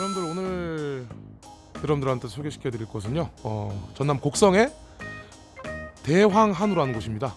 여러분들 오늘 여러분들한테 소개시켜 드릴 곳은요 어, 전남 곡성의 대황한우라는 곳입니다.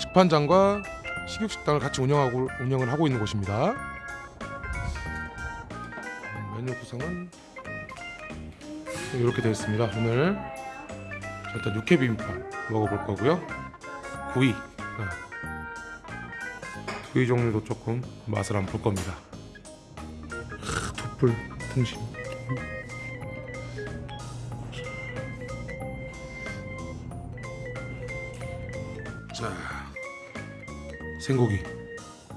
직판장과 식육식당을 같이 운영하고 운영을 하고 있는 곳입니다. 음, 메뉴 구성은 이렇게 되어 있습니다. 오늘 자, 일단 육회 비빔밥 먹어볼 거고요. 구이 네. 구이 종류도 조금 맛을 한번 볼 겁니다 숯불 등심 자 생고기.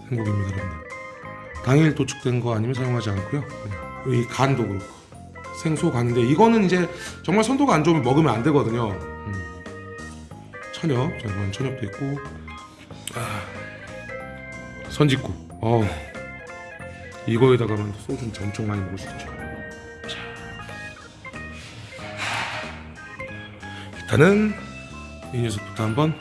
생고기입니다 여러분들. 당일 도축된 거 아니면 사용하지 않고요. 네. 이 간도 그렇고. 생소 간인데 이거는 이제 정말 선도가 안 좋으면 먹으면 안 되거든요. 음. 천엽 자 이건 천엽도 있고. 아, 선짓국. 어 이거에다가만 소주 엄청 많이 먹을 수 있죠. 자. 일단은 이 녀석부터 한번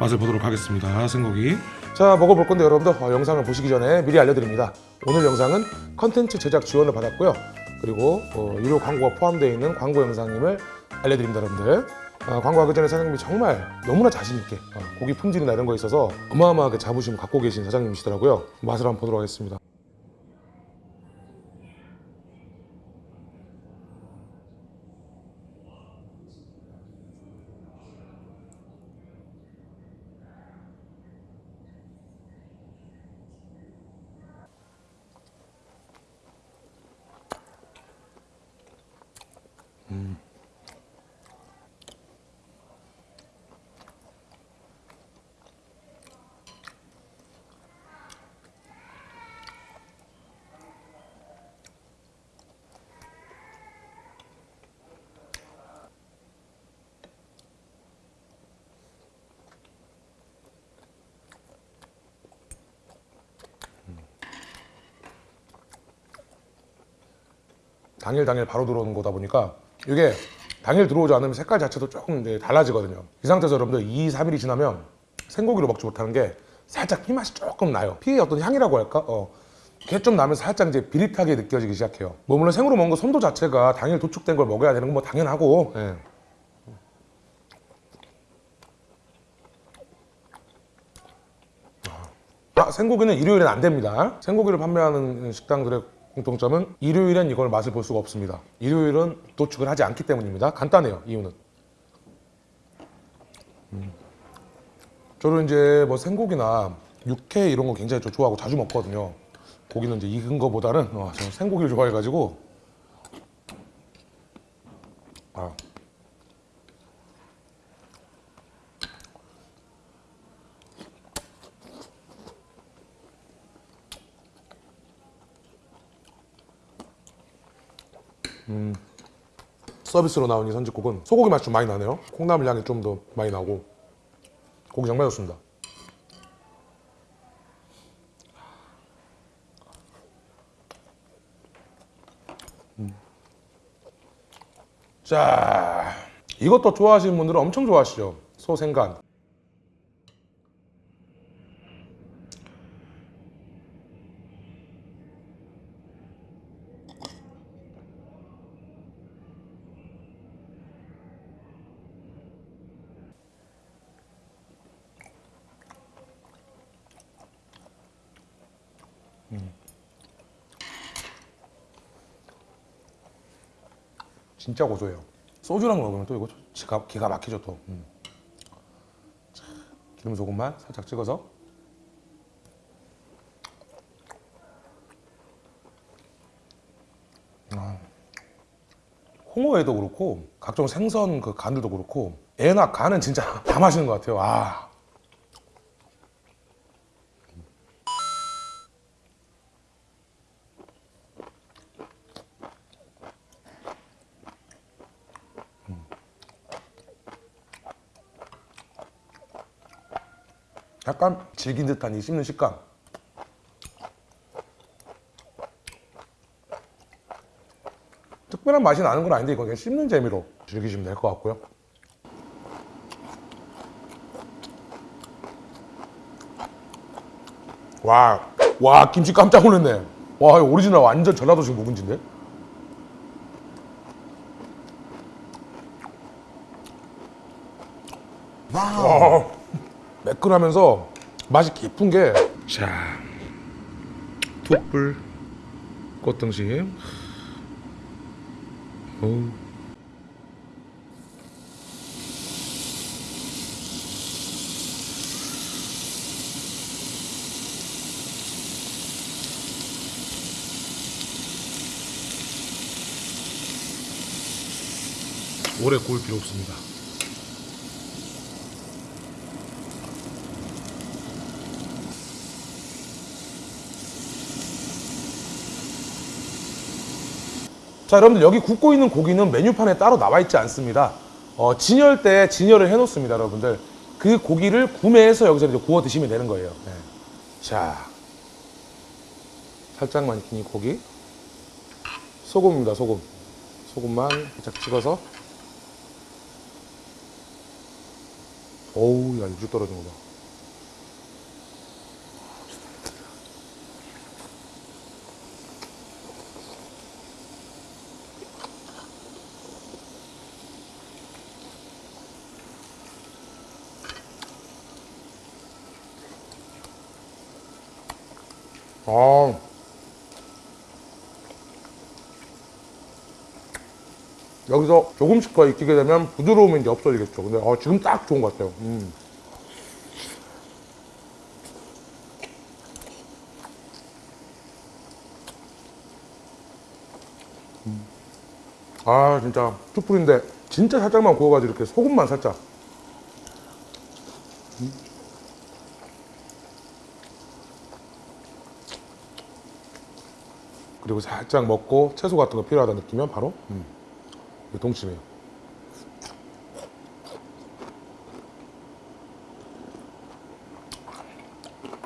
맛을 보도록 하겠습니다. 생고기. 자 먹어볼 건데 여러분들 어, 영상을 보시기 전에 미리 알려드립니다. 오늘 영상은 컨텐츠 제작 지원을 받았고요. 그리고 어, 유료 광고가 포함되어 있는 광고 영상임을 알려드립니다 여러분들. 어, 광고하기 전에 사장님이 정말 너무나 자신있게 어, 고기 품질이나 이런 거에 있어서 어마어마하게 자부심을 갖고 계신 사장님이시더라고요. 맛을 한번 보도록 하겠습니다 당일 당일 바로 들어오는 거다 보니까 이게 당일 들어오지 않으면 색깔 자체도 조금 이제 달라지거든요 이 상태에서 여러분들 2, 3일이 지나면 생고기로 먹지 못하는 게 살짝 피맛이 조금 나요 피의 어떤 향이라고 할까? 어. 그게 좀 나면 살짝 이제 비릿하게 느껴지기 시작해요 뭐 물론 생으로 먹는 거 선도 자체가 당일 도축된 걸 먹어야 되는 건 뭐 당연하고 예. 아, 생고기는 일요일엔 안 됩니다 생고기를 판매하는 식당들의 공통점은 일요일엔 이걸 맛을 볼 수가 없습니다. 일요일은 도축을 하지 않기 때문입니다. 간단해요 이유는. 음. 저는 이제 뭐 생고기나 육회 이런 거 굉장히 저 좋아하고 자주 먹거든요. 고기는 이제 익은 거보다는 어, 저는 생고기를 좋아해가지고 음, 서비스로 나온 이 선지국은 소고기 맛이 좀 많이 나네요. 콩나물 향이 좀 더 많이 나고. 고기 정말 좋습니다. 음. 자 이것도 좋아하시는 분들은 엄청 좋아하시죠? 소생간 진짜 고소해요 소주랑 먹으면 또 이거 기가, 기가 막히죠 또 음. 자, 기름 소금만 살짝 찍어서 아. 홍어에도 그렇고 각종 생선 그 간들도 그렇고 애나 간은 진짜 다 맛있는 것 같아요 아. 약간 질긴 듯한 이 씹는 식감. 특별한 맛이 나는 건 아닌데 이건 그냥 씹는 재미로 즐기시면 될 것 같고요. 와, 와 김치 깜짝 놀랐네. 와 이거 오리지널 완전 전라도식 묵은지인데? 와 매끈하면서 맛이 깊은 게 자, 툭불 꽃등심 어우. 오래 구울 필요 없습니다. 자 여러분들 여기 굽고 있는 고기는 메뉴판에 따로 나와 있지 않습니다. 어, 진열 때 진열을 해 놓습니다, 여러분들. 그 고기를 구매해서 여기서 이제 구워 드시면 되는 거예요. 네. 자, 살짝만 익힌 이 고기, 소금입니다, 소금. 소금만 살짝 찍어서. 어우, 야 육즙 떨어진 거 봐. 아. 여기서 조금씩 더 익히게 되면 부드러움이 이제 없어지겠죠. 근데 어, 지금 딱 좋은 것 같아요. 음. 음. 아 진짜 숯불인데 진짜 살짝만 구워가지고 이렇게 소금만 살짝 그리고 살짝 먹고 채소 같은 거 필요하다 느끼면 바로 음, 이게 동치미예요.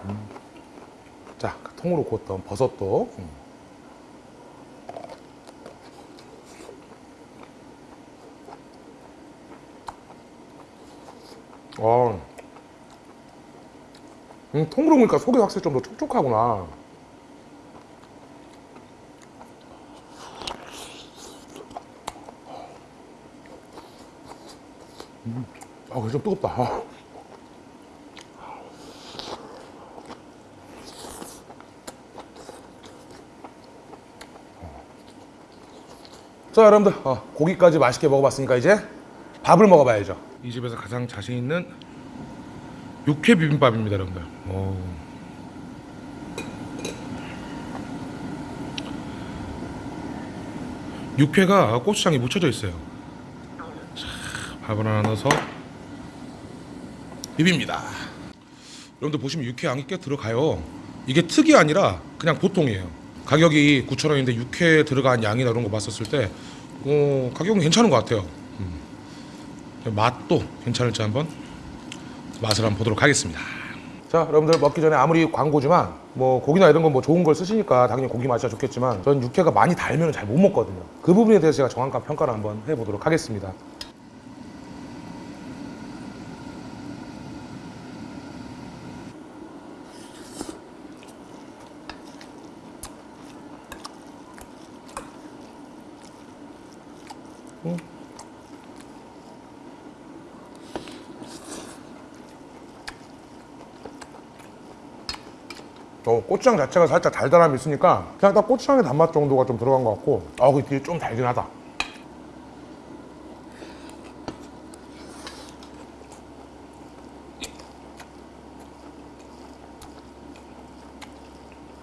음. 자, 통으로 구웠던 버섯도 음. 어. 음, 통으로 먹으니까 속이 확실히 좀 더 촉촉하구나. 아, 이거 좀 뜨겁다. 아. 자, 여러분들, 어, 고기까지 맛있게 먹어봤으니까 이제 밥을 먹어봐야죠. 이 집에서 가장 자신 있는 육회 비빔밥입니다, 여러분들. 오. 육회가 고추장에 묻혀져 있어요. 밥을 하나 넣어서 비빕니다. 여러분들 보시면 육회 양이 꽤 들어가요. 이게 특이 아니라 그냥 보통이에요. 가격이 9,000원인데 육회 들어간 양이나 이런 거 봤었을 때 어, 가격은 괜찮은 것 같아요. 음. 맛도 괜찮을지 한번 맛을 한번 보도록 하겠습니다. 자, 여러분들 먹기 전에 아무리 광고지만 뭐 고기나 이런 건 뭐 좋은 걸 쓰시니까 당연히 고기 맛이 좋겠지만 전 육회가 많이 달면 잘 못 먹거든요. 그 부분에 대해서 제가 정확한 평가를 한번 해보도록 하겠습니다. 어, 고추장 자체가 살짝 달달함이 있으니까 그냥 딱 고추장의 단맛 정도가 좀 들어간 것 같고 아, 그 뒤에 좀 달긴 하다.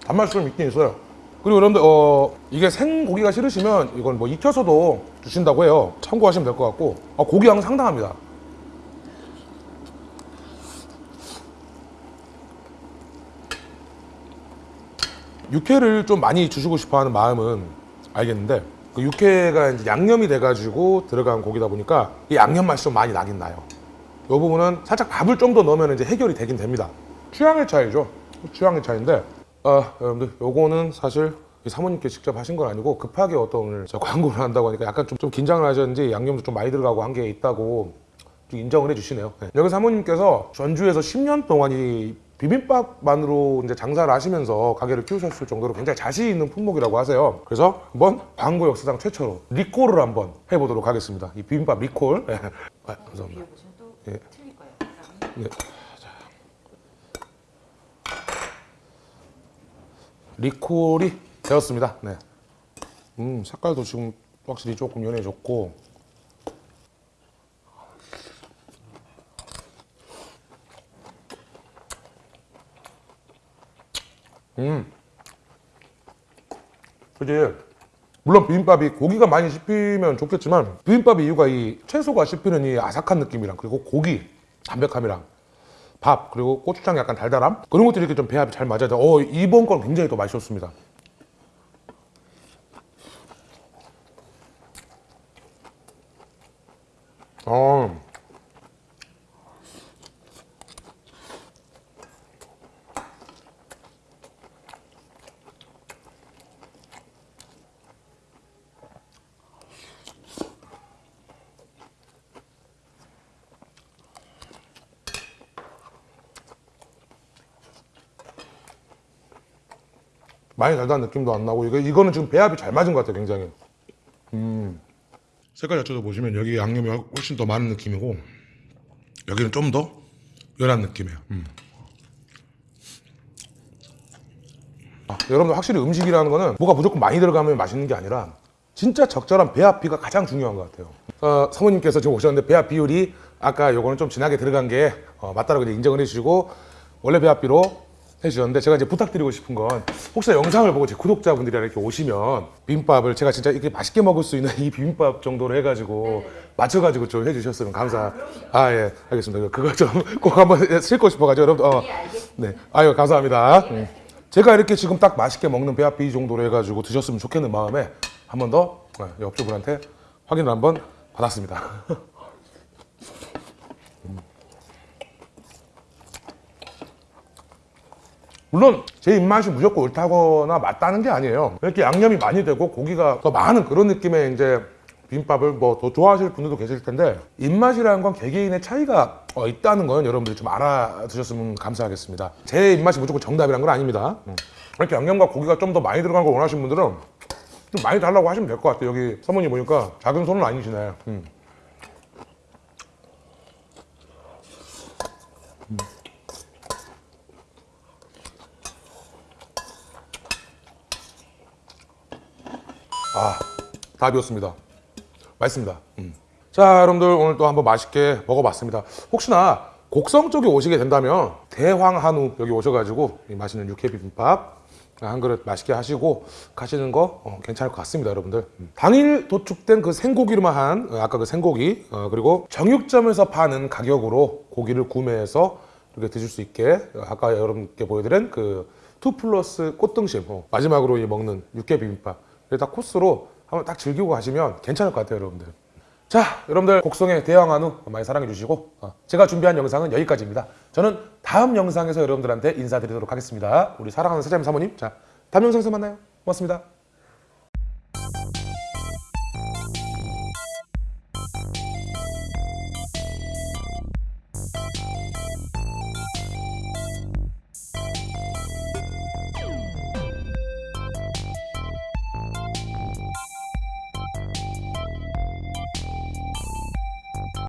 단맛이 좀 있긴 있어요. 그리고 여러분들 어 이게 생고기가 싫으시면 이건 뭐 익혀서도 주신다고 해요. 참고하시면 될 것 같고 아, 고기 양 상당합니다. 육회를 좀 많이 주시고 싶어하는 마음은 알겠는데 그 육회가 이제 양념이 돼가지고 들어간 고기다 보니까 이 양념 맛이 좀 많이 나긴 나요. 이 부분은 살짝 밥을 좀 더 넣으면 이제 해결이 되긴 됩니다. 취향의 차이죠. 취향의 차이인데 아 여러분들 요거는 사실 이 사모님께 직접 하신 건 아니고 급하게 어떤 오늘 저 광고를 한다고 하니까 약간 좀, 좀 긴장을 하셨는지 양념도 좀 많이 들어가고 한 게 있다고 좀 인정을 해주시네요. 네. 여기 사모님께서 전주에서 10년 동안 이 비빔밥만으로 이제 장사를 하시면서 가게를 키우셨을 정도로 굉장히 자신 있는 품목이라고 하세요. 그래서 한번 광고 역사상 최초로 리콜을 한번 해보도록 하겠습니다. 이 비빔밥 리콜. 예. 아, 감사합니다. 예. 네. 자. 리콜이 되었습니다. 네. 음, 색깔도 지금 확실히 조금 연해졌고. 음. 그지 물론 비빔밥이 고기가 많이 씹히면 좋겠지만 비빔밥의 이유가 이 채소가 씹히는 이 아삭한 느낌이랑 그리고 고기 담백함이랑 밥 그리고 고추장 약간 달달함 그런 것들이 이렇게 좀 배합이 잘 맞아야 돼. 어 이번 건 굉장히 또 맛있었습니다. 어. 많이 달달한 느낌도 안 나고 이거 이거는 지금 배합이 잘 맞은 것 같아요 굉장히. 음. 색깔 자체도 보시면 여기 양념이 훨씬 더 많은 느낌이고 여기는 좀 더 연한 느낌이에요. 음. 아, 여러분들 확실히 음식이라는 거는 뭐가 무조건 많이 들어가면 맛있는 게 아니라 진짜 적절한 배합비가 가장 중요한 것 같아요. 어, 사모님께서 지금 오셨는데 배합 비율이 아까 요거는 좀 진하게 들어간 게 어, 맞다라고 인정을 해주시고 원래 배합비로 해주셨는데 제가 이제 부탁드리고 싶은 건 혹시나 영상을 보고 제 구독자분들이 이렇게 오시면 비빔밥을 제가 진짜 이렇게 맛있게 먹을 수 있는 이 비빔밥 정도로 해가지고 맞춰가지고 좀 해주셨으면 감사. 아 예, 알겠습니다. 그거 좀 꼭 한번 쓸고 싶어가지고 여러분. 어, 예. 네, 아유 감사합니다. 음. 제가 이렇게 지금 딱 맛있게 먹는 배합비 정도로 해가지고 드셨으면 좋겠는 마음에 한 번 더 옆주분한테 확인을 한번 받았습니다. 물론 제 입맛이 무조건 옳다거나 맞다는 게 아니에요. 이렇게 양념이 많이 되고 고기가 더 많은 그런 느낌의 이제 비빔밥을 뭐 더 좋아하실 분들도 계실 텐데 입맛이라는 건 개개인의 차이가 어, 있다는 건 여러분들이 좀 알아두셨으면 감사하겠습니다. 제 입맛이 무조건 정답이란 건 아닙니다. 음. 이렇게 양념과 고기가 좀 더 많이 들어간 걸 원하시는 분들은 좀 많이 달라고 하시면 될 것 같아요. 여기 사모님 보니까 작은 손은 아니시네. 음. 아, 다 비웠습니다. 맛있습니다. 음. 자, 여러분들 오늘 또 한번 맛있게 먹어봤습니다. 혹시나 곡성 쪽에 오시게 된다면 대황 한우 여기 오셔가지고 이 맛있는 육회 비빔밥 한 그릇 맛있게 하시고 가시는 거 어, 괜찮을 것 같습니다, 여러분들. 음. 당일 도축된 그 생고기로만 한 어, 아까 그 생고기 어, 그리고 정육점에서 파는 가격으로 고기를 구매해서 이렇게 드실 수 있게 어, 아까 여러분께 보여드린 그투 플러스 꽃등심 어, 마지막으로 이 먹는 육회 비빔밥 이렇게 다 코스로 한번 딱 즐기고 가시면 괜찮을 것 같아요, 여러분들. 자, 여러분들 곡성의 대왕 한우 많이 사랑해 주시고 어, 제가 준비한 영상은 여기까지입니다. 저는 다음 영상에서 여러분들한테 인사드리도록 하겠습니다. 우리 사랑하는 사장님 사모님, 자 다음 영상에서 만나요. 고맙습니다.